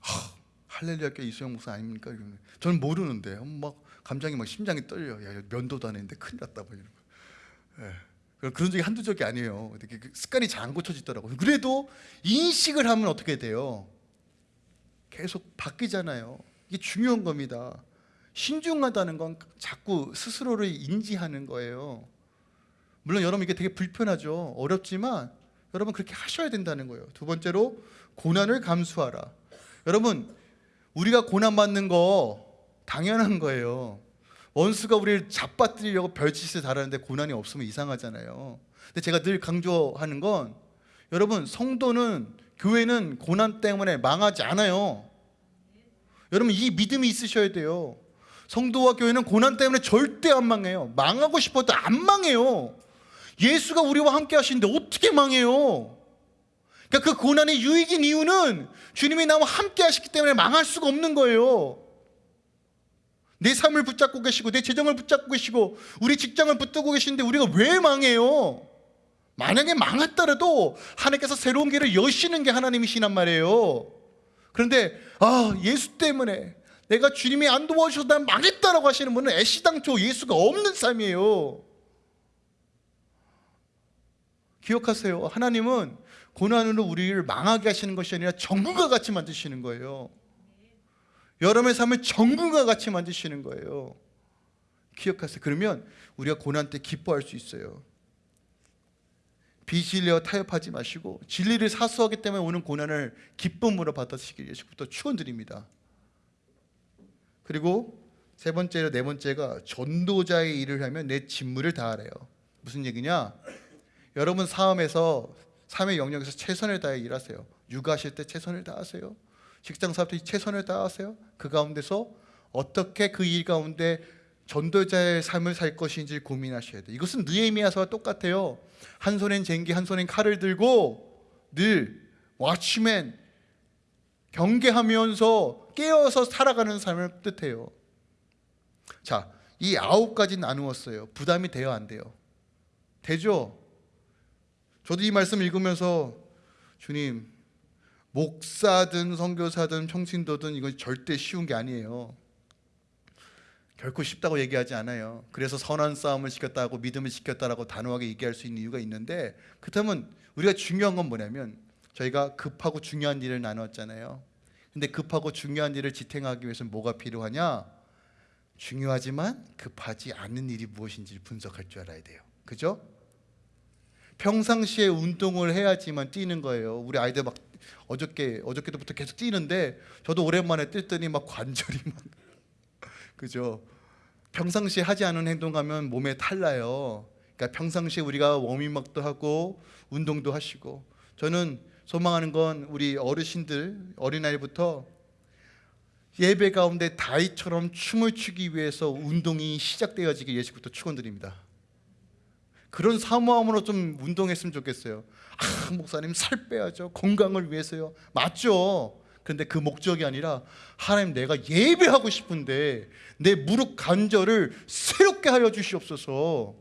하, 할렐루야 교 이수영 목사 아닙니까? 저는 모르는데 막 감정이 막 심장이 떨려. 야 면도도 안 했는데 큰일 났다 뭐 이런 거. 예. 그런 적이 한두 적이 아니에요. 그 습관이 잘 안 고쳐지더라고요. 그래도 인식을 하면 어떻게 돼요? 계속 바뀌잖아요. 이게 중요한 겁니다. 신중하다는 건 자꾸 스스로를 인지하는 거예요. 물론 여러분 이게 되게 불편하죠. 어렵지만 여러분 그렇게 하셔야 된다는 거예요. 두 번째로 고난을 감수하라. 여러분 우리가 고난 받는 거 당연한 거예요. 원수가 우리를 잡아뜨리려고 별짓을 달하는데 고난이 없으면 이상하잖아요. 근데 제가 늘 강조하는 건 여러분 성도는 교회는 고난 때문에 망하지 않아요. 여러분 이 믿음이 있으셔야 돼요. 성도와 교회는 고난 때문에 절대 안 망해요. 망하고 싶어도 안 망해요. 예수가 우리와 함께 하시는데 어떻게 망해요? 그러니까 그 고난의 유익인 이유는 주님이 나와 함께 하시기 때문에 망할 수가 없는 거예요. 내 삶을 붙잡고 계시고 내 재정을 붙잡고 계시고 우리 직장을 붙들고 계시는데 우리가 왜 망해요? 만약에 망했더라도 하나님께서 새로운 길을 여시는 게 하나님이시란 말이에요. 그런데 아 예수 때문에 내가 주님이 안 도와주셔서 난 망했다라고 하시는 분은 애시당초 예수가 없는 삶이에요. 기억하세요. 하나님은 고난으로 우리를 망하게 하시는 것이 아니라 정금과 같이 만드시는 거예요. 여러분의 삶을 정금과 같이 만드시는 거예요. 기억하세요. 그러면 우리가 고난 때 기뻐할 수 있어요. 비진리와 타협하지 마시고 진리를 사수하기 때문에 오는 고난을 기쁨으로 받아시길 예수부터 축원드립니다. 그리고 세 번째로 네 번째가 전도자의 일을 하면 내 직무를 다하래요. 무슨 얘기냐? 여러분 삶에서 삶의 영역에서 최선을 다해 일하세요. 육아하실 때 최선을 다하세요. 직장 사업 때 최선을 다하세요. 그 가운데서 어떻게 그 일 가운데 전도자의 삶을 살 것인지 고민하셔야 돼요. 이것은 느헤미야서와 똑같아요. 한 손엔 쟁기, 한 손엔 칼을 들고 늘 와치맨 경계하면서 깨어서 살아가는 삶을 뜻해요. 자, 이 아홉 가지 나누었어요. 부담이 돼요, 안 돼요? 되죠? 저도 이 말씀 읽으면서 주님 목사든 선교사든 평신도든 이건 절대 쉬운 게 아니에요. 결코 쉽다고 얘기하지 않아요. 그래서 선한 싸움을 시켰다고 믿음을 시켰다라고 단호하게 얘기할 수 있는 이유가 있는데 그렇다면 우리가 중요한 건 뭐냐면 저희가 급하고 중요한 일을 나눴잖아요. 근데 급하고 중요한 일을 지탱하기 위해서는 뭐가 필요하냐? 중요하지만 급하지 않은 일이 무엇인지를 분석할 줄 알아야 돼요. 그죠? 평상시에 운동을 해야지만 뛰는 거예요. 우리 아이들 막 어저께 어저께부터 계속 뛰는데 저도 오랜만에 뛰더니 막 관절이 막 (laughs) 그죠? 평상시에 하지 않은 행동하면 몸에 탈나요. 그러니까 평상시에 우리가 워밍업도 하고 운동도 하시고 저는 소망하는 건 우리 어르신들 어린아이부터 예배 가운데 다이처럼 춤을 추기 위해서 운동이 시작되어지길 예수부터 축원드립니다. 그런 사모함으로 좀 운동했으면 좋겠어요. 아, 목사님 살 빼야죠. 건강을 위해서요. 맞죠. 근데 그 목적이 아니라 하나님 내가 예배하고 싶은데 내 무릎 관절을 새롭게 하여 주시옵소서.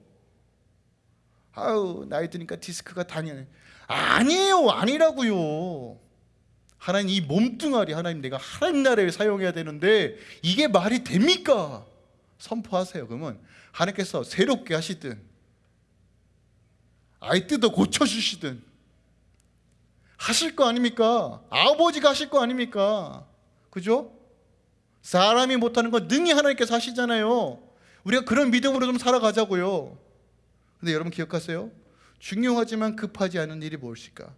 아유 나이 드니까 디스크가 다니네. 아니에요, 아니라고요. 하나님 이 몸뚱아리 하나님 내가 하나님 나라에 사용해야 되는데 이게 말이 됩니까? 선포하세요. 그러면 하나님께서 새롭게 하시든 아이 뜯어 고쳐 주시든 하실 거 아닙니까? 아버지가 하실 거 아닙니까? 그죠? 사람이 못하는 건 능히 하나님께서 하시잖아요. 우리가 그런 믿음으로 좀 살아가자고요. 근데 여러분 기억하세요? 중요하지만 급하지 않은 일이 무엇일까?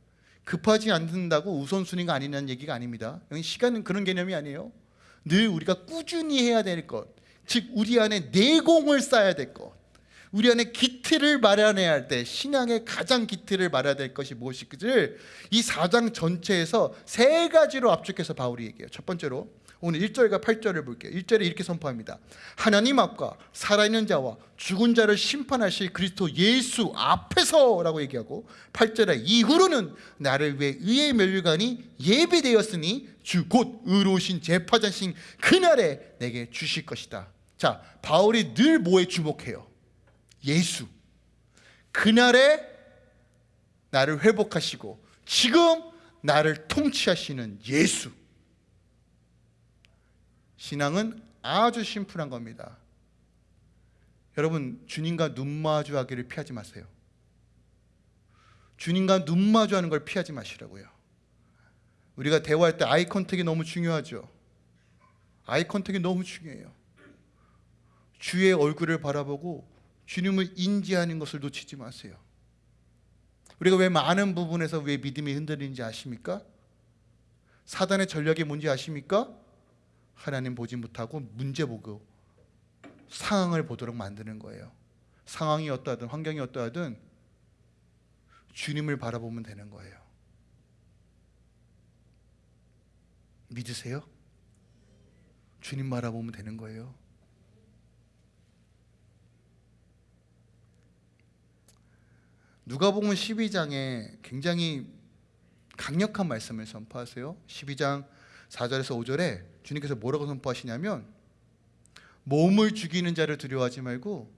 급하지 않는다고 우선순위가 아니라는 얘기가 아닙니다. 시간은 그런 개념이 아니에요. 늘 우리가 꾸준히 해야 될 것, 즉 우리 안에 내공을 쌓아야 될 것, 우리 안에 기틀을 마련해야 할 때 신앙의 가장 기틀을 마련해야 될 것이 무엇일지를 이 4장 전체에서 세 가지로 압축해서 바울이 얘기해요. 첫 번째로 오늘 1절과 8절을 볼게요. 1절에 이렇게 선포합니다. 하나님 앞과 살아있는 자와 죽은 자를 심판하실 그리스도 예수 앞에서 라고 얘기하고 8절에 이후로는 나를 위해 의의 멸류관이 예배되었으니 주 곧 의로우신 재파자신 그날에 내게 주실 것이다. 자, 바울이 늘 뭐에 주목해요? 예수. 그날에 나를 회복하시고 지금 나를 통치하시는 예수. 신앙은 아주 심플한 겁니다. 여러분 주님과 눈 마주하기를 피하지 마세요. 주님과 눈 마주하는 걸 피하지 마시라고요. 우리가 대화할 때 아이 컨택이 너무 중요하죠. 아이 컨택이 너무 중요해요. 주의 얼굴을 바라보고 주님을 인지하는 것을 놓치지 마세요. 우리가 왜 많은 부분에서 왜 믿음이 흔들리는지 아십니까? 사단의 전략이 뭔지 아십니까? 하나님 보지 못하고 문제 보고 상황을 보도록 만드는 거예요. 상황이 어떠하든 환경이 어떠하든 주님을 바라보면 되는 거예요. 믿으세요? 주님 바라보면 되는 거예요. 누가복음 12장에 굉장히 강력한 말씀을 선포하세요. 12장 4절에서 5절에 주님께서 뭐라고 선포하시냐면 몸을 죽이는 자를 두려워하지 말고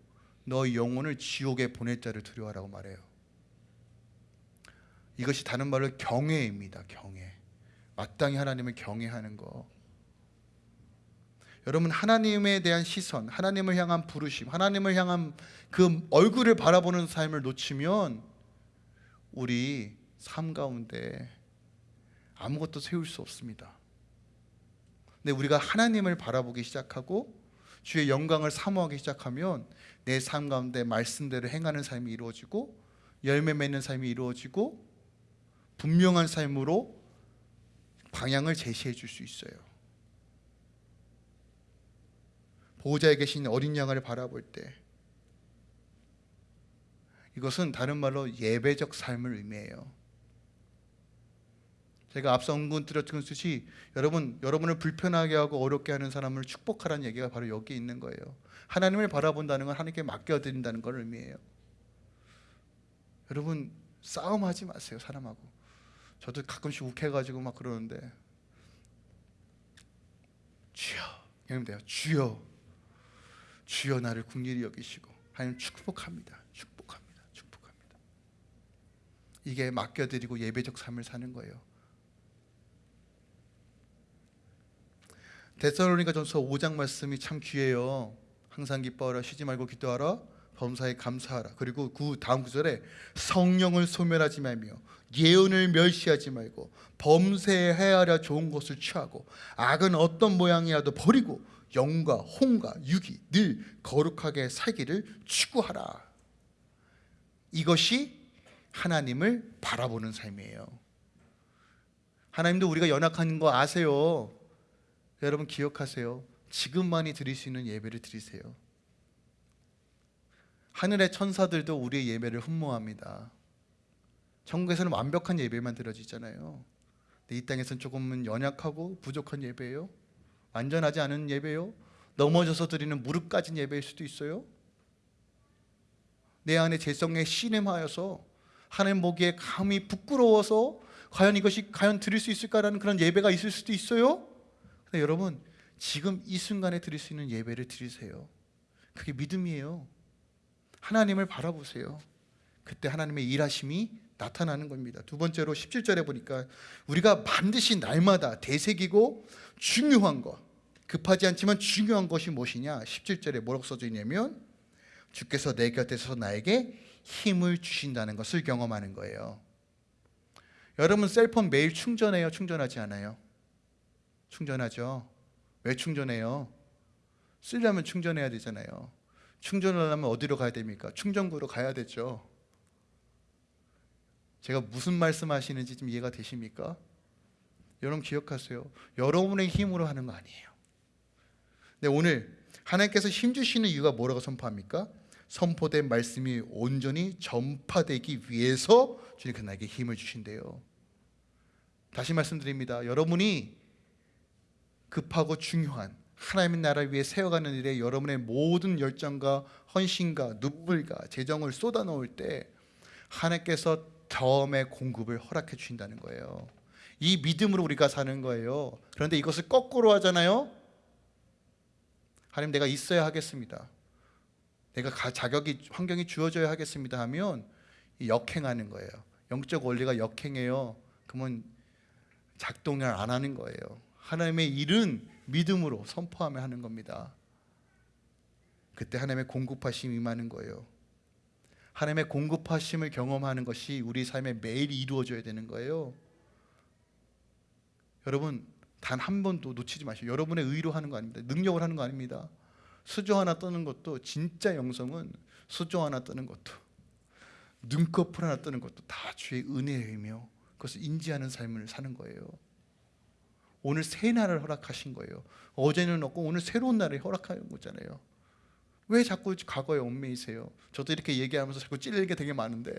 너 영혼을 지옥에 보낼 자를 두려워하라고 말해요. 이것이 다른 말로 경외입니다. 경외. 마땅히 하나님을 경외하는 거. 여러분 하나님에 대한 시선, 하나님을 향한 부르심, 하나님을 향한 그 얼굴을 바라보는 삶을 놓치면 우리 삶 가운데 아무것도 세울 수 없습니다. 근데 우리가 하나님을 바라보기 시작하고 주의 영광을 사모하기 시작하면 내 삶 가운데 말씀대로 행하는 삶이 이루어지고 열매 맺는 삶이 이루어지고 분명한 삶으로 방향을 제시해 줄 수 있어요. 보호자에 계신 어린 양을 바라볼 때 이것은 다른 말로 예배적 삶을 의미해요. 제가 앞서 언군 드렸듯이 여러분 여러분을 불편하게 하고 어렵게 하는 사람을 축복하라는 얘기가 바로 여기 있는 거예요. 하나님을 바라본다는 건 하나님께 맡겨드린다는 걸 의미해요. 여러분 싸움하지 마세요 사람하고. 저도 가끔씩 욱해가지고 막 그러는데 주여 여러분 돼요 주여 주여 나를 국리히 여기시고 하나님 축복합니다. 축복합니다. 축복합니다. 이게 맡겨드리고 예배적 삶을 사는 거예요. 데살로니가 전서 5장 말씀이 참 귀해요. 항상 기뻐하라 쉬지 말고 기도하라 범사에 감사하라. 그리고 그 다음 구절에 성령을 소멸하지 말며 예언을 멸시하지 말고 범세해야 하려 좋은 것을 취하고 악은 어떤 모양이라도 버리고 영과 홍과 육이 늘 거룩하게 살기를 추구하라 이것이 하나님을 바라보는 삶이에요 하나님도 우리가 연약한 거 아세요 여러분 기억하세요 지금만이 드릴 수 있는 예배를 드리세요 하늘의 천사들도 우리의 예배를 흠모합니다. 천국에서는 완벽한 예배만 드려지잖아요. 근데 이 땅에서는 조금은 연약하고 부족한 예배예요. 완전하지 않은 예배요. 넘어져서 드리는 무릎 까진 예배일 수도 있어요. 내 안에 재성에 신음하여서 하나님 보기에 감히 부끄러워서 과연 이것이 과연 드릴 수 있을까라는 그런 예배가 있을 수도 있어요. 근데 여러분 지금 이 순간에 드릴 수 있는 예배를 드리세요. 그게 믿음이에요. 하나님을 바라보세요. 그때 하나님의 일하심이 나타나는 겁니다. 두 번째로 17절에 보니까 우리가 반드시 날마다 대색이고 중요한 것, 급하지 않지만 중요한 것이 무엇이냐? 17절에 뭐라고 써져 있냐면 주께서 내 곁에서 나에게 힘을 주신다는 것을 경험하는 거예요. 여러분 셀폰 매일 충전해요? 충전하지 않아요? 충전하죠. 왜 충전해요? 쓰려면 충전해야 되잖아요. 충전을 하려면 어디로 가야 됩니까? 충전구로 가야 되죠. 제가 무슨 말씀 하시는지 좀 이해가 되십니까? 여러분 기억하세요. 여러분의 힘으로 하는 거 아니에요. 네, 오늘 하나님께서 힘 주시는 이유가 뭐라고 선포합니까? 선포된 말씀이 온전히 전파되기 위해서 주님께서 나에게 힘을 주신대요. 다시 말씀드립니다. 여러분이 급하고 중요한 하나님의 나라를 위해 세워가는 일에 여러분의 모든 열정과 헌신과 눈물과 재정을 쏟아놓을 때 하나님께서 덤의 공급을 허락해 주신다는 거예요. 이 믿음으로 우리가 사는 거예요. 그런데 이것을 거꾸로 하잖아요. 하나님 내가 있어야 하겠습니다. 내가 자격이 환경이 주어져야 하겠습니다 하면 역행하는 거예요. 영적 원리가 역행해요. 그러면 작동을 안 하는 거예요. 하나님의 일은 믿음으로 선포하며 하는 겁니다. 그때 하나님의 공급하심이 임하는 거예요. 하나님의 공급하심을 경험하는 것이 우리 삶에 매일 이루어져야 되는 거예요. 여러분 단 한 번도 놓치지 마시고 여러분의 의로 하는 거 아닙니다. 능력을 하는 거 아닙니다. 수조 하나 뜨는 것도 진짜 영성은 수조 하나 뜨는 것도 눈꺼풀 하나 뜨는 것도 다 주의 은혜이며 그것을 인지하는 삶을 사는 거예요. 오늘 새 날을 허락하신 거예요. 어제는 없고 오늘 새로운 날을 허락하는 거잖아요. 왜 자꾸 과거에 얽매이세요? 저도 이렇게 얘기하면서 자꾸 찔릴 게 되게 많은데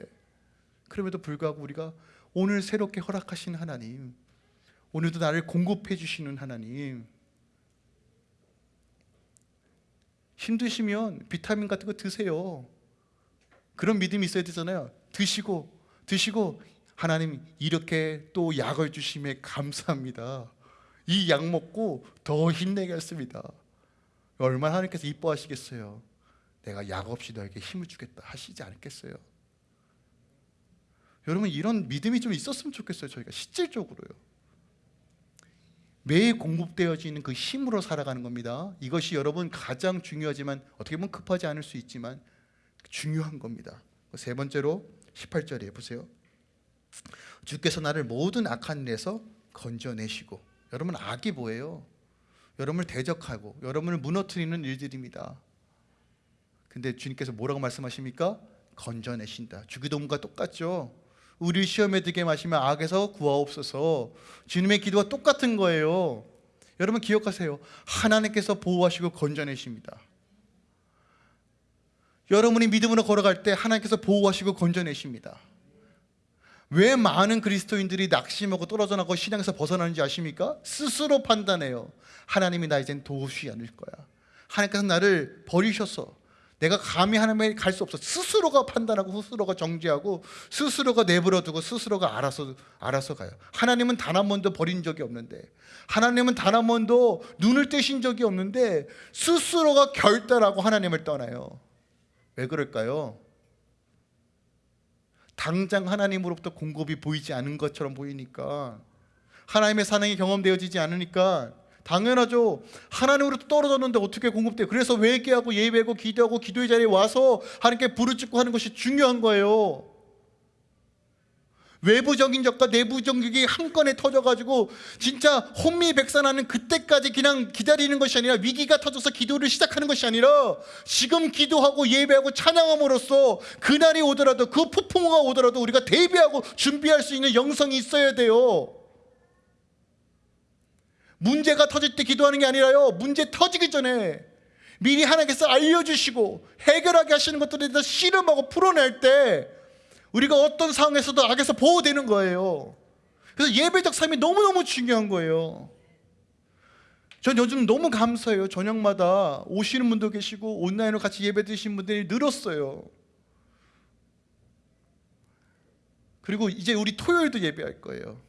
그럼에도 불구하고 우리가 오늘 새롭게 허락하신 하나님 오늘도 나를 공급해 주시는 하나님 힘드시면 비타민 같은 거 드세요. 그런 믿음이 있어야 되잖아요. 드시고 드시고 하나님 이렇게 또 약을 주심에 감사합니다. 이 약 먹고 더 힘내겠습니다. 얼마나 하나님께서 이뻐하시겠어요. 내가 약 없이 너에게 힘을 주겠다 하시지 않겠어요. 여러분 이런 믿음이 좀 있었으면 좋겠어요. 저희가 실질적으로요. 매일 공급되어지는 그 힘으로 살아가는 겁니다. 이것이 여러분 가장 중요하지만 어떻게 보면 급하지 않을 수 있지만 중요한 겁니다. 세 번째로 18절에 보세요. 주께서 나를 모든 악한 일에서 건져내시고 여러분 악이 뭐예요? 여러분을 대적하고 여러분을 무너뜨리는 일들입니다. 근데 주님께서 뭐라고 말씀하십니까? 건져내신다. 주기도문과 똑같죠. 우리 시험에 들게 마시면 악에서 구하옵소서. 주님의 기도가 똑같은 거예요. 여러분 기억하세요. 하나님께서 보호하시고 건져내십니다. 여러분이 믿음으로 걸어갈 때 하나님께서 보호하시고 건져내십니다. 왜 많은 그리스도인들이 낙심하고 떨어져 나고 신앙에서 벗어나는지 아십니까? 스스로 판단해요. 하나님이 나 이젠 도우시 않을 거야. 하나님께서 나를 버리셔서 내가 감히 하나님에 갈 수 없어. 스스로가 판단하고 스스로가 정죄하고 스스로가 내버려 두고 스스로가 알아서 알아서 가요. 하나님은 단 한 번도 버린 적이 없는데 하나님은 단 한 번도 눈을 떼신 적이 없는데 스스로가 결단하고 하나님을 떠나요. 왜 그럴까요? 당장 하나님으로부터 공급이 보이지 않은 것처럼 보이니까 하나님의 사랑이 경험되어지지 않으니까 당연하죠. 하나님으로부터 떨어졌는데 어떻게 공급돼요? 그래서 회개하고 예배하고 기도하고 기도의 자리에 와서 하나님께 부르짖고 하는 것이 중요한 거예요. 외부적인 적과 내부적인 게한 건에 터져가지고 진짜 혼미백산하는 그때까지 그냥 기다리는 것이 아니라 위기가 터져서 기도를 시작하는 것이 아니라 지금 기도하고 예배하고 찬양함으로써 그날이 오더라도 그 폭풍우가 오더라도 우리가 대비하고 준비할 수 있는 영성이 있어야 돼요. 문제가 터질 때 기도하는 게 아니라요. 문제 터지기 전에 미리 하나님께서 알려주시고 해결하게 하시는 것들에 대해서 씨름하고 풀어낼 때 우리가 어떤 상황에서도 악에서 보호되는 거예요. 그래서 예배적 삶이 너무너무 중요한 거예요. 전 요즘 너무 감사해요. 저녁마다 오시는 분도 계시고 온라인으로 같이 예배 드신 분들이 늘었어요. 그리고 이제 우리 토요일도 예배할 거예요.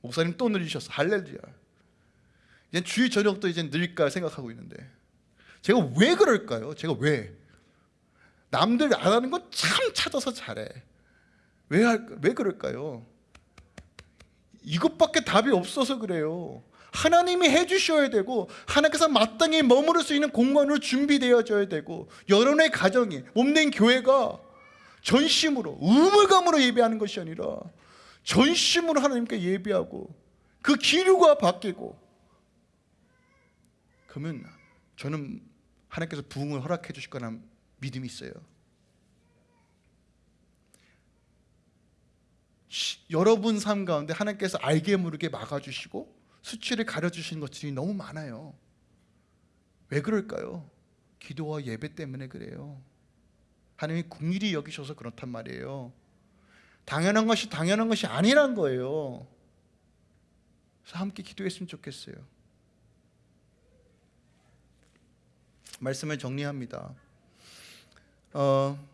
목사님 또 늘리셨어. 할렐루야. 이제 주일 저녁도 이제 늘까 생각하고 있는데 제가 왜 그럴까요? 제가 왜? 남들 안 하는 건 참 찾아서 잘해. 왜, 할, 왜 그럴까요? 이것밖에 답이 없어서 그래요. 하나님이 해주셔야 되고 하나님께서 마땅히 머무를 수 있는 공간으로 준비되어져야 되고 여러분의 가정이 몸된 교회가 전심으로 의무감으로 예배하는 것이 아니라 전심으로 하나님께 예배하고 그 기류가 바뀌고 그러면 저는 하나님께서 부흥을 허락해 주실 거라는 믿음이 있어요. 시- 여러분 삶 가운데 하나님께서 알게 모르게 막아주시고 수치를 가려주신 것들이 너무 많아요. 왜 그럴까요? 기도와 예배 때문에 그래요. 하나님이 궁일이 여기셔서 그렇단 말이에요. 당연한 것이 당연한 것이 아니란 거예요. 그래서 함께 기도했으면 좋겠어요. 말씀을 정리합니다. 어,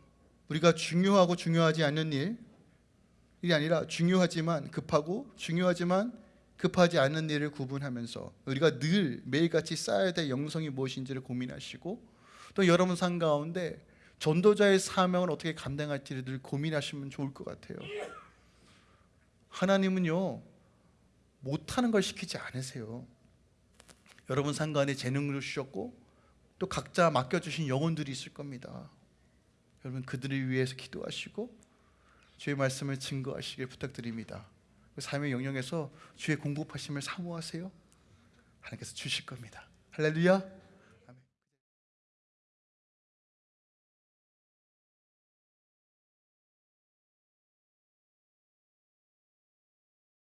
우리가 중요하고 중요하지 않는 일, 일이 아니라 중요하지만 급하고 중요하지만 급하지 않은 일을 구분하면서 우리가 늘 매일같이 쌓아야 될 영성이 무엇인지를 고민하시고 또 여러분 삶 가운데 전도자의 사명을 어떻게 감당할지를 늘 고민하시면 좋을 것 같아요. 하나님은요 못하는 걸 시키지 않으세요. 여러분 삶 가운데 재능을 주셨고 또 각자 맡겨주신 영혼들이 있을 겁니다. 여러분 그들을 위해서 기도하시고 주의 말씀을 증거하시길 부탁드립니다. 그 삶의 영역에서 주의 공급하심을 사모하세요. 하나님께서 주실 겁니다. 할렐루야.